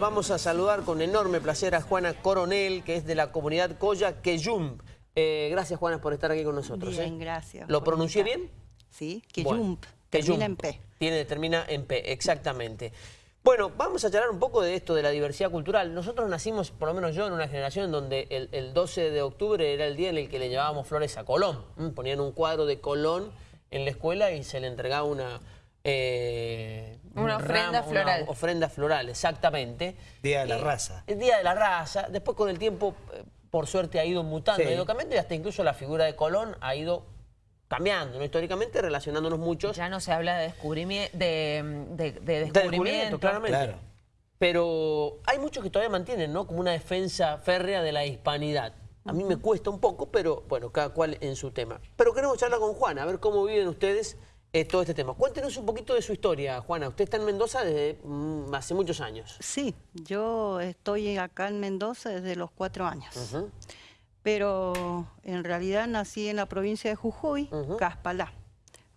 Vamos a saludar con enorme placer a Juana Coronel, que es de la comunidad Coya Queyum. Eh, gracias, Juana, por estar aquí con nosotros. Bien, ¿eh? gracias. ¿Lo pronuncié bien? Sí, Bueno, Queyump, termina en. P. Tiene, termina en P, exactamente. Bueno, vamos a charlar un poco de esto, de la diversidad cultural. Nosotros nacimos, por lo menos yo, en una generación en donde el, el 12 de octubre era el día en el que le llevábamos flores a Colón. Ponían un cuadro de Colón en la escuela y se le entregaba una... eh, Una un ofrenda floral. Una ofrenda floral, exactamente. Día de la Eh, raza. El Día de la Raza. Después con el tiempo, eh, por suerte, ha ido mutando, Sí. ha ido cambiando y hasta incluso la figura de Colón ha ido cambiando, ¿no? históricamente relacionándonos muchos. Ya no se habla de descubrimiento, de, de- de De descubrimiento. claramente. Claro. Pero hay muchos que todavía mantienen, ¿no? Como una defensa férrea de la hispanidad. A mí me cuesta un poco, pero bueno, cada cual en su tema. Pero queremos charlar con Juana, a ver cómo viven ustedes eh, todo este tema. Cuéntenos un poquito de su historia, Juana. Usted está en Mendoza desde mm, hace muchos años. Sí, yo estoy acá en Mendoza desde los cuatro años. Pero en realidad nací en la provincia de Jujuy, Ujú. Caspalá,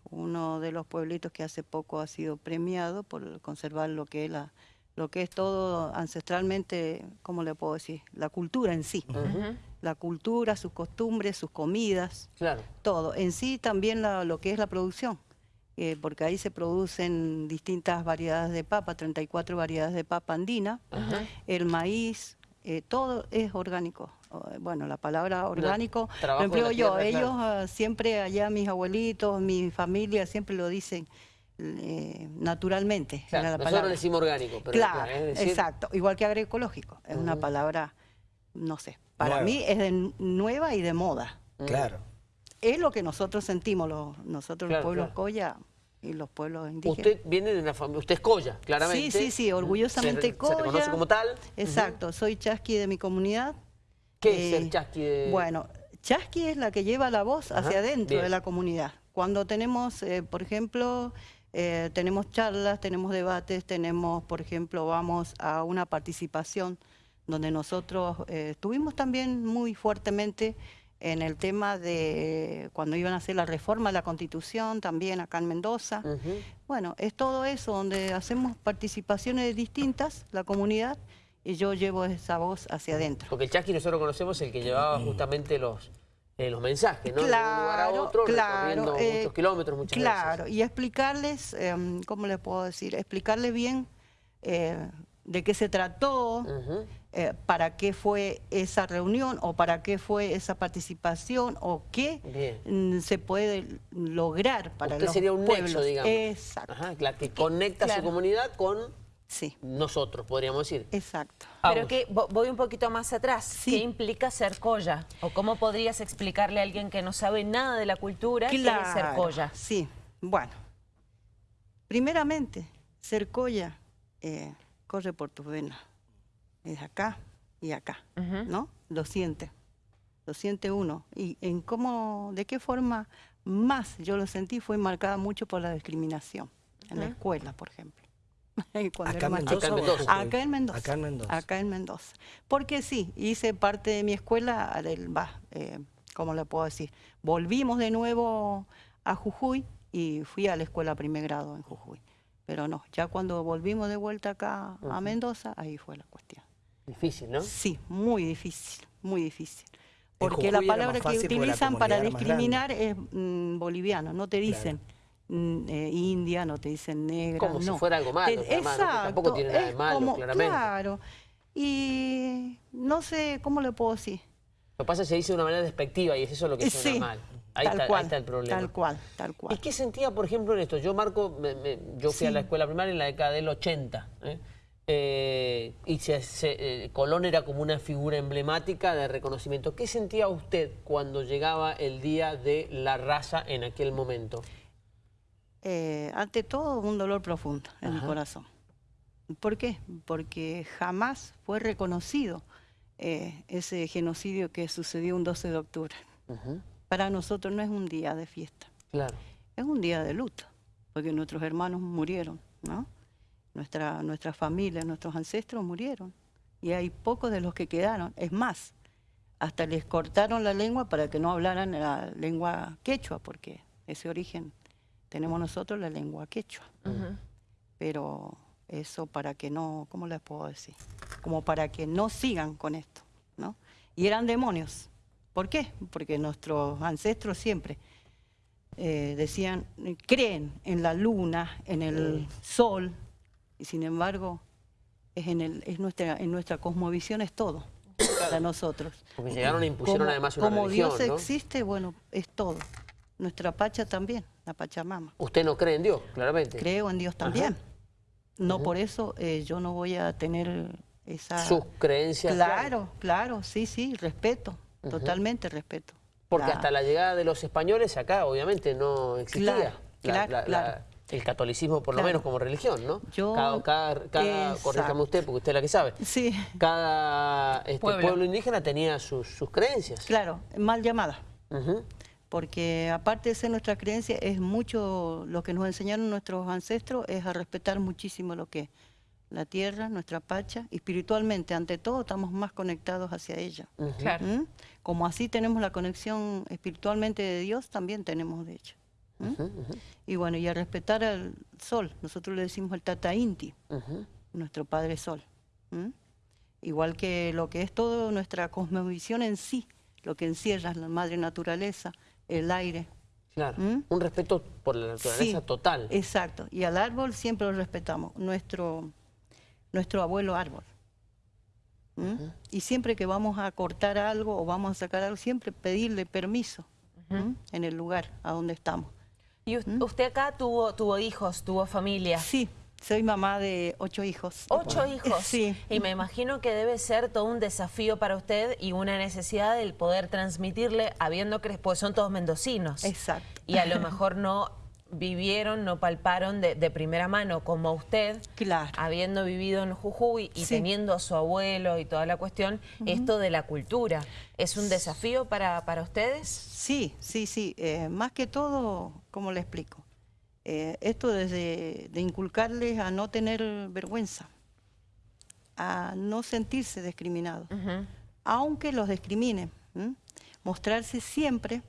uno de los pueblitos que hace poco ha sido premiado por conservar lo que es la lo que es todo ancestralmente, ¿cómo le puedo decir? La cultura en sí. La cultura, sus costumbres, sus comidas, Claro. todo. En sí también la- lo que es la producción, eh, porque ahí se producen distintas variedades de papa, 34 variedades de papa andina, el maíz, eh, todo es orgánico. Bueno, la palabra orgánico lo empleo yo. tierra, Ellos claro. ah, siempre allá, mis abuelitos, mi familia, siempre lo dicen eh, naturalmente. Claro, era la nosotros le decimos orgánico, pero Claro, es decir, exacto. Igual que agroecológico. Es una palabra, no sé, para Nueva. mí es de nueva y de moda. Claro. Es lo que nosotros sentimos, los, nosotros Claro, los pueblos claro. Coya y los pueblos indígenas. Usted viene de una familia, usted es Coya, claramente. Sí, sí, sí, orgullosamente se, Se reconoce Coya. como tal. Exacto, soy chasqui de mi comunidad. ¿Qué Eh, es ser chasqui de...? Bueno, chasqui es la que lleva la voz Ajá, hacia adentro de la comunidad. Cuando tenemos, eh, por ejemplo, eh, tenemos charlas, tenemos debates, tenemos, por ejemplo, vamos a una participación donde nosotros eh, estuvimos también muy fuertemente en el tema de cuando iban a hacer la reforma de la Constitución, también acá en Mendoza. Bueno, es todo eso, donde hacemos participaciones distintas, la comunidad, y yo llevo esa voz hacia adentro. Porque el chasqui nosotros conocemos el que llevaba justamente los, eh, los mensajes, ¿no? de un lugar a otro, claro, recorriendo eh, muchos kilómetros muchas Claro, veces. y explicarles, em, ¿cómo les puedo decir? Explicarles bien eh, de qué se trató, Ujú. Eh, para qué fue esa reunión o para qué fue esa participación o qué Bien. mm, se puede lograr para Usted los sería un pueblos. nexo, digamos. Exacto, Ajá, la que conecta su comunidad con sí, nosotros, podríamos decir. exacto. Pero que vo- voy un poquito más atrás. Sí. ¿Qué implica ser coya? ¿O cómo podrías explicarle a alguien que no sabe nada de la cultura qué es ser coya? Sí, bueno. Primeramente, ser coya eh, corre por tus venas. Es acá y acá. ¿no? Lo siente. Lo siente uno. Y en cómo, de qué forma más yo lo sentí fue marcada mucho por la discriminación. En la Ujú. escuela, por ejemplo. Cuando ¿Acá Mendoza? Acá en Mendoza. Acá en Mendoza. Acá en Mendoza. Acá en Mendoza. Porque sí, hice parte de mi escuela, del, va, eh, ¿cómo le puedo decir? Volvimos de nuevo a Jujuy y fui a la escuela primer grado en Jujuy. Pero no, ya cuando volvimos de vuelta acá a. Mendoza, ahí fue la cuestión. Difícil, ¿no? Sí, muy difícil, muy difícil. Porque la palabra que utilizan para discriminar es mm, boliviano, no te Claro. dicen mm, eh, india, no te dicen negra. Como si fuera algo malo, tampoco tiene nada de malo, como- claramente. Claro. Y no sé, ¿cómo le puedo decir? Lo que pasa es que se dice de una manera despectiva y es eso lo que suena sí, mal. Ahí, tal está, ahí cual, está el problema. Tal cual, tal cual. ¿Y qué sentía, por ejemplo, en esto? Yo, Marco, me- me- yo fui a la escuela primaria en la década del 80. ¿eh? Eh, y se- se- eh, Colón era como una figura emblemática de reconocimiento. ¿Qué sentía usted cuando llegaba el día de la raza en aquel momento? Eh, ante todo, un dolor profundo en Ajá. mi corazón. ¿Por qué? Porque jamás fue reconocido ese genocidio que sucedió un 12 de octubre. Para nosotros no es un día de fiesta, Claro. es un día de luto, porque nuestros hermanos murieron, ¿no? Nuestra, nuestra familia, nuestros ancestros murieron, y hay pocos de los que quedaron. Es más, hasta les cortaron la lengua para que no hablaran la lengua quechua, porque ese origen tenemos nosotros la lengua quechua. Pero eso para que no, ¿cómo les puedo decir? Como para que no sigan con esto, ¿no? Y eran demonios. ¿Por qué? Porque nuestros ancestros siempre eh, decían, creen en la luna, en el sol, y sin embargo, es en, el, es nuestra, en nuestra cosmovisión es todo para nosotros. Porque llegaron e impusieron además una como religión, Dios existe, bueno, es todo. Nuestra Pacha también, la Pachamama. Usted no cree en Dios, claramente. Creo en Dios también. No por eso eh, yo no voy a tener esa... Sus creencias. Claro, claro, sí, sí, respeto, totalmente respeto. Porque hasta la llegada de los españoles acá obviamente no existía. Claro, claro, el catolicismo por lo menos como religión, ¿no? Yo, cada, cada, corríjame usted, porque usted es la que sabe. Sí. Cada este, pueblo. indígena tenía sus, creencias. Claro, mal llamada. Porque aparte de ser nuestra creencia, es mucho lo que nos enseñaron nuestros ancestros, es a respetar muchísimo lo que es la tierra, nuestra pacha, espiritualmente, ante todo, estamos más conectados hacia ella. Claro. ¿Mm? Como así tenemos la conexión espiritualmente de Dios, también tenemos de Y bueno, y a respetar al sol, nosotros le decimos el Tata Inti, nuestro Padre Sol. ¿Mm? Igual que lo que es todo nuestra cosmovisión en sí, lo que encierra la madre naturaleza, el aire. Claro, un respeto por la naturaleza total. Exacto, y al árbol siempre lo respetamos. Nuestro nuestro abuelo árbol. ¿Mm? Y siempre que vamos a cortar algo o vamos a sacar algo, siempre pedirle permiso ¿Mm? en el lugar a donde estamos. ¿Y ¿Mm? usted acá tuvo, tuvo hijos, tuvo familia? Sí, soy mamá de ocho hijos. ¿Ocho hijos? Sí. Y me imagino que debe ser todo un desafío para usted y una necesidad del poder transmitirle, habiendo que pues son todos mendocinos. Exacto. Y a lo mejor no vivieron, no palparon de, primera mano, como usted, habiendo vivido en Jujuy y teniendo a su abuelo y toda la cuestión, esto de la cultura. ¿Es un desafío para, para ustedes? Sí, sí, sí. Eh, más que todo, ¿cómo le explico? Eh, esto desde de inculcarles a no tener vergüenza, a no sentirse discriminados, aunque los discriminen. Mostrarse siempre,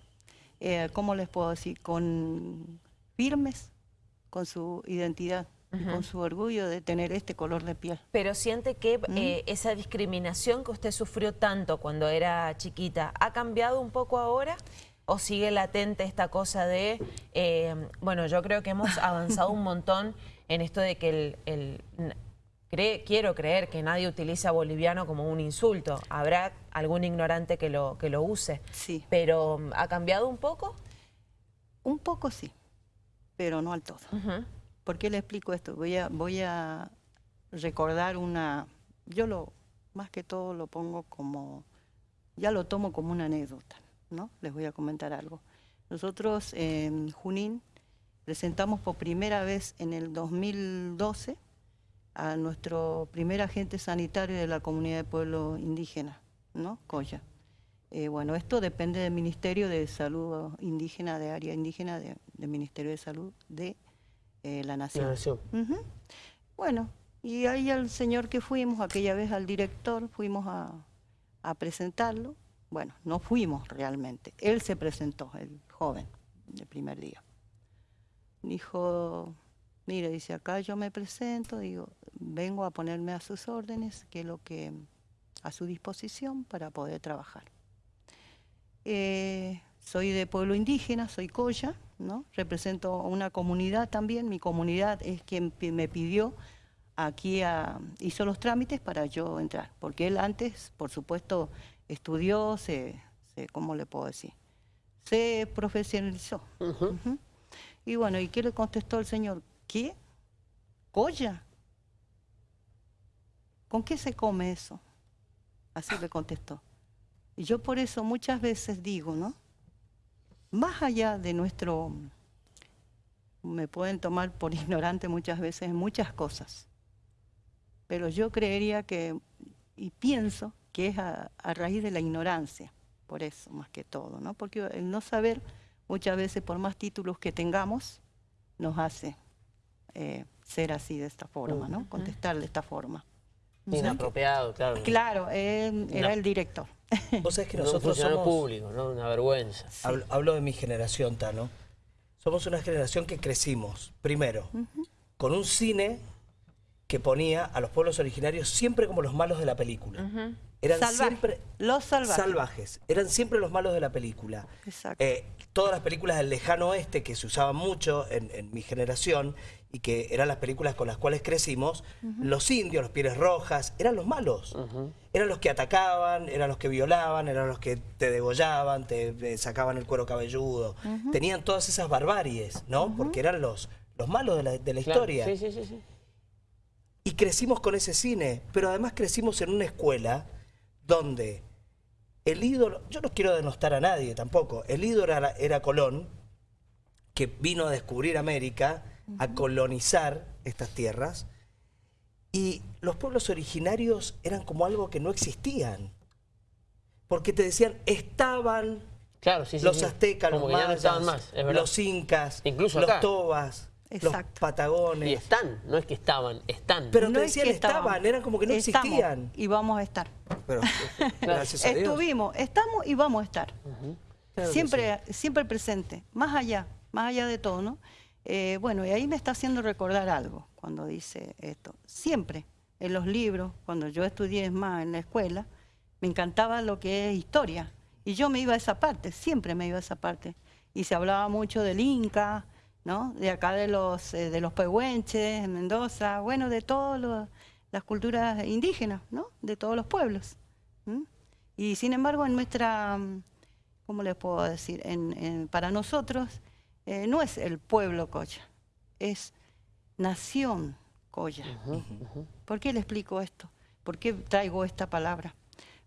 eh, ¿cómo les puedo decir? Con firmes con su identidad y con su orgullo de tener este color de piel. Pero siente que ¿Mm? eh, esa discriminación que usted sufrió tanto cuando era chiquita, ¿ha cambiado un poco ahora? ¿O sigue latente esta cosa de, eh, bueno, yo creo que hemos avanzado un montón en esto de que el, quiero creer que nadie utiliza boliviano como un insulto. Habrá algún ignorante que lo, que lo use. Sí. Pero ¿ha cambiado un poco? Un poco sí pero no al todo. ¿Por qué le explico esto? Voy a, voy a recordar una... Yo lo, más que todo lo pongo como... Ya lo tomo como una anécdota, ¿no? Les voy a comentar algo. Nosotros en Junín presentamos por primera vez en el 2012 a nuestro primer agente sanitario de la comunidad de pueblo indígena, ¿no? Coya. Eh, bueno, esto depende del Ministerio de Salud Indígena, de Área Indígena, del Ministerio de Salud de eh, la Nación. Bueno, y ahí al señor que fuimos, aquella vez al director, fuimos a, presentarlo. Bueno, no fuimos realmente. Él se presentó, el joven, el primer día. Dijo, mire, dice, acá yo me presento, digo, vengo a ponerme a sus órdenes, que es lo que a su disposición para poder trabajar. Eh, soy de pueblo indígena, soy Coya, ¿no? represento una comunidad también, mi comunidad es quien me pidió aquí, a, hizo los trámites para yo entrar, porque él antes, por supuesto, estudió, se, ¿cómo le puedo decir? Se profesionalizó. Y bueno, ¿y qué le contestó el señor? ¿Qué? ¿Coya? ¿Con qué se come eso? Así le contestó. Y yo por eso muchas veces digo, ¿no? Más allá de nuestro, me pueden tomar por ignorante muchas veces en muchas cosas, pero yo creería que, y pienso que es a, raíz de la ignorancia, por eso más que todo, ¿no? Porque el no saber muchas veces por más títulos que tengamos nos hace eh, ser así de esta forma, ¿no? Contestar de esta forma. Inapropiado, claro. Claro, era el director. Vos sabés que nosotros somos... público, ¿no? Una vergüenza. Hablo, de mi generación, Tano. Somos una generación que crecimos, primero, con un cine que ponía a los pueblos originarios siempre como los malos de la película. Eran Salvaje, siempre los salvajes. salvajes. Eran siempre los malos de la película. Exacto. Eh, todas las películas del lejano oeste que se usaban mucho en, en mi generación y que eran las películas con las cuales crecimos, los indios, los pieles rojas, eran los malos. Eran los que atacaban, eran los que violaban, eran los que te degollaban, te, te sacaban el cuero cabelludo. Tenían todas esas barbaries, ¿no? Porque eran los, los malos de la, de la Claro. historia. Sí, sí, sí, sí. Y crecimos con ese cine, pero además crecimos en una escuela donde el ídolo, yo no quiero denostar a nadie tampoco, el ídolo era, era Colón, que vino a descubrir América, a colonizar estas tierras, y los pueblos originarios eran como algo que no existían. Porque te decían, estaban Claro, sí, sí. los sí. aztecas, Como los no más, incas, Incluso los acá. tobas, los patagones. Y están, no es que estaban, están. Pero No te es decían que estaban, estábamos, eran como que no estamos existían. Y vamos a estar. Pero, gracias a Dios. Estuvimos, estamos y vamos a estar. Claro siempre, siempre presente, más allá, más allá de todo, ¿no? Eh, bueno, y ahí me está haciendo recordar algo cuando dice esto. Siempre, en los libros, cuando yo estudié más en la escuela, me encantaba lo que es historia. Y yo me iba a esa parte, siempre me iba a esa parte. Y se hablaba mucho del Inca, ¿no? De acá de los, eh, de los pehuenches, en Mendoza, bueno, de todas las culturas indígenas, ¿no? De todos los pueblos. Y sin embargo, en nuestra, ¿cómo les puedo decir? En- para nosotros eh, no es el pueblo Coya, es nación Coya. ¿Por qué le explico esto? ¿Por qué traigo esta palabra?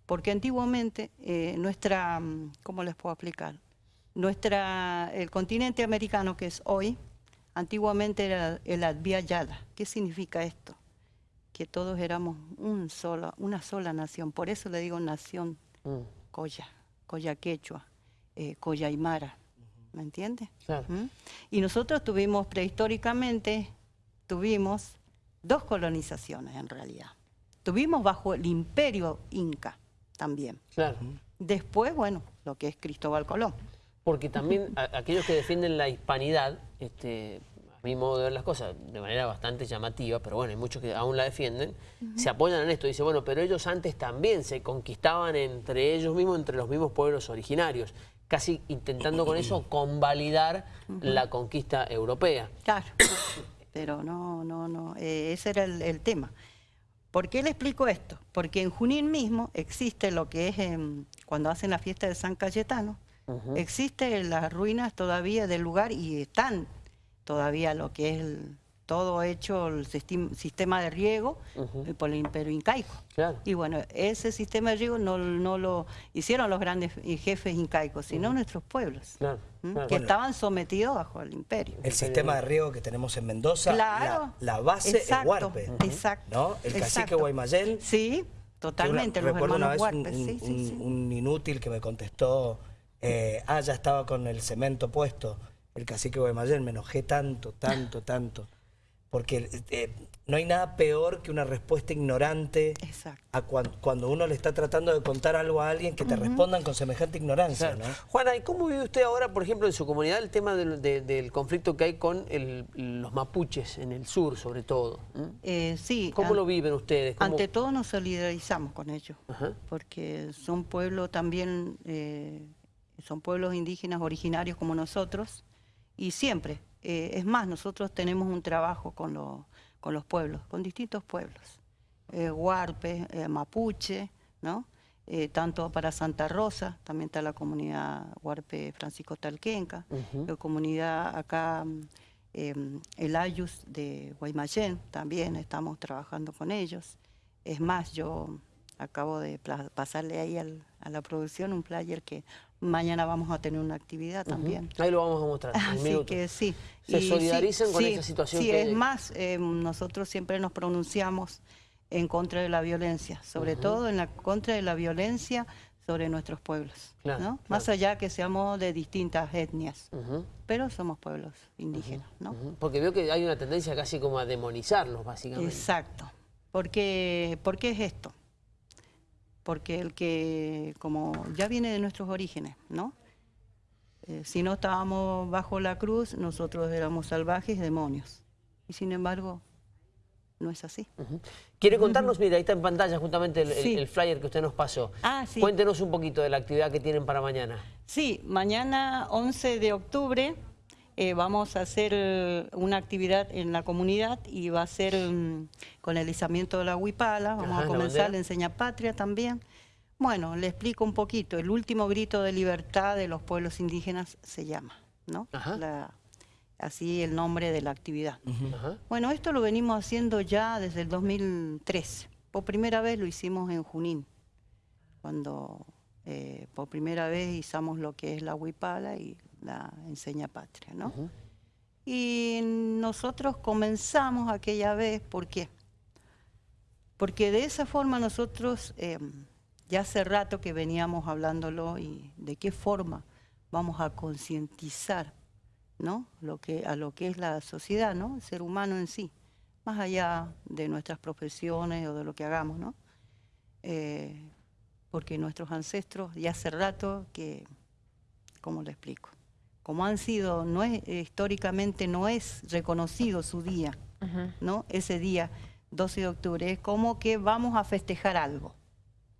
Porque antiguamente eh, nuestra, mm, ¿cómo les puedo explicar? Nuestra, el continente americano que es hoy, antiguamente era el Adviayala. ¿Qué significa esto? Que todos éramos un solo, una sola nación. Por eso le digo nación Mm, Coya, Coya Quechua, eh, Coya Aymara. ¿Me entiende? claro. ¿Mm? Y nosotros tuvimos prehistóricamente, tuvimos dos colonizaciones en realidad. Tuvimos bajo el imperio inca también. Claro. Después, bueno, lo que es Cristóbal Colón. Porque también a- aquellos que defienden la hispanidad, este, a mi modo de ver las cosas, de manera bastante llamativa, pero bueno, hay muchos que aún la defienden, se apoyan en esto. Dice, bueno, pero ellos antes también se conquistaban entre ellos mismos, entre los mismos pueblos originarios, casi intentando con eso convalidar la conquista europea. Claro, pero no, no, no, eh, ese era el, el tema. ¿Por qué le explico esto? Porque en Junín mismo existe lo que es, em, cuando hacen la fiesta de San Cayetano, existe las ruinas todavía del lugar y están todavía lo que es el- todo hecho, el sistem- sistema de riego eh, por el imperio incaico. Claro. Y bueno, ese sistema de riego no, no lo hicieron los grandes jefes incaicos, sino nuestros pueblos, Claro, ¿m? claro. que Bueno. estaban sometidos bajo el imperio. El sistema de riego que tenemos en Mendoza, Claro. la, la base Exacto, es Huarpe. exacto, ¿no? El cacique exacto. Guaymallén. Sí, totalmente, una- los recuerdo una hermanos vez un, Huarpes, sí, un- sí, sí. un inútil que me contestó, eh, ah, ya estaba con el cemento puesto, el cacique Guaymallén, me enojé tanto, tanto, tanto. Porque eh, no hay nada peor que una respuesta ignorante Exacto. a cuan- cuando uno le está tratando de contar algo a alguien que te respondan con semejante ignorancia, Claro. ¿no? Juana, ¿y cómo vive usted ahora, por ejemplo, en su comunidad el tema del, de- del conflicto que hay con el- los mapuches en el sur, sobre todo? ¿Mm? Eh, sí, ¿Cómo lo viven ustedes? ¿Cómo- ante todo nos solidarizamos con ellos, Ajá. porque son pueblos también, eh, son pueblos indígenas originarios como nosotros, y siempre, eh, es más, nosotros tenemos un trabajo con, los con los pueblos, con distintos pueblos, eh, Huarpe, eh, Mapuche, ¿no? Tanto para Santa Rosa, también está la comunidad Huarpe Francisco Talquenca, la comunidad acá, mm, em, el Ayus de Guaymallén, también estamos trabajando con ellos. Es más, yo acabo de pasarle ahí al- a la producción un player que mañana vamos a tener una actividad también. Ahí lo vamos a mostrar. Así minuto. que sí. Se Y sí, solidarizan con sí, esa situación Sí, que es hay. más, eh, nosotros siempre nos pronunciamos en contra de la violencia, sobre todo en la contra de la violencia sobre nuestros pueblos, Claro, ¿no? claro. Más allá que seamos de distintas etnias, pero somos pueblos indígenas, ¿no? Porque veo que hay una tendencia casi como a demonizarlos, básicamente. Exacto. Porque, ¿Por qué es esto? Porque el que, como ya viene de nuestros orígenes, ¿no? Eh, si no estábamos bajo la cruz, nosotros éramos salvajes demonios. Y sin embargo, no es así. ¿Quiere contarnos? Mira, ahí está en pantalla justamente el, el- flyer que usted nos pasó. Ah, sí. Cuéntenos un poquito de la actividad que tienen para mañana. Sí, mañana 11 de octubre eh, vamos a hacer eh, una actividad en la comunidad y va a ser mm, con el izamiento de la huipala, vamos Ajá, a la comenzar la enseña patria también. Bueno, le explico un poquito, el último grito de libertad de los pueblos indígenas se llama, ¿no? Ajá. La- así el nombre de la actividad. Ajá. Bueno, esto lo venimos haciendo ya desde el 2013. Por primera vez lo hicimos en Junín, cuando eh, por primera vez izamos lo que es la huipala y la enseña patria, ¿no? Y nosotros comenzamos aquella vez, ¿por qué? Porque de esa forma nosotros, eh, ya hace rato que veníamos hablándolo y de qué forma vamos a concientizar ¿no? Lo que, a lo que es la sociedad, ¿no? el ser humano en sí, más allá de nuestras profesiones o de lo que hagamos, ¿no? Eh, porque nuestros ancestros ya hace rato que, ¿cómo lo explico? Como han sido, no es, históricamente no es reconocido su día, ¿no? Ese día, 12 de octubre, es como que vamos a festejar algo.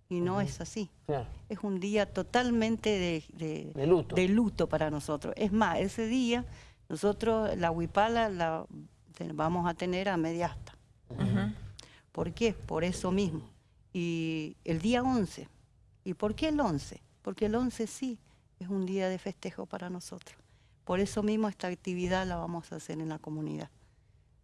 Y no es así. Claro. Es un día totalmente de, de- De luto. de luto para nosotros. Es más, ese día nosotros la huipala la vamos a tener a media asta. ¿Por qué? Por eso mismo. Y el día 11. ¿Y por qué el 11? Porque el 11 sí es un día de festejo para nosotros. Por eso mismo esta actividad la vamos a hacer en la comunidad,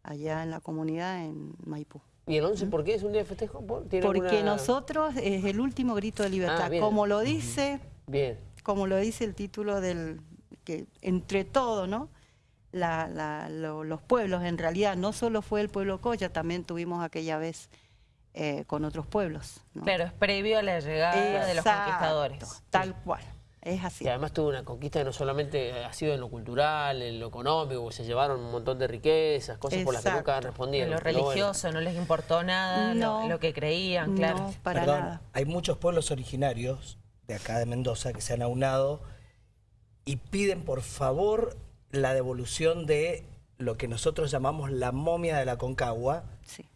allá en la comunidad en Maipú. ¿Y el 11 por qué es un día de festejo? ¿Por- tiene Porque alguna- nosotros es el último grito de libertad, bien. como lo dice Bien. como lo dice el título del que entre todo, ¿no? La- la- lo- los pueblos, en realidad, no solo fue el pueblo Coya, también tuvimos aquella vez eh, con otros pueblos. ¿no? Claro, es previo a la llegada de los conquistadores. Tal cual, es así. Y además tuvo una conquista que no solamente ha sido en lo cultural, en lo económico, se llevaron un montón de riquezas, cosas por las que nunca han respondido. En lo bueno. religioso no les importó nada, lo- No, lo, que creían, claro. No, para Perdón, nada. hay muchos pueblos originarios de acá de Mendoza que se han aunado y piden por favor la devolución de lo que nosotros llamamos la momia de la Concagua Sí.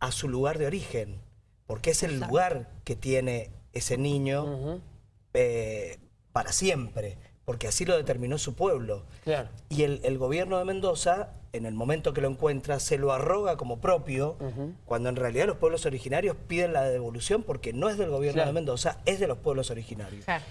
a su lugar de origen, porque es el Exacto. lugar que tiene ese niño eh, para siempre, porque así lo determinó su pueblo. Claro. Y el, el gobierno de Mendoza, en el momento que lo encuentra, se lo arroga como propio, cuando en realidad los pueblos originarios piden la devolución porque no es del gobierno Claro. de Mendoza, es de los pueblos originarios. Claro.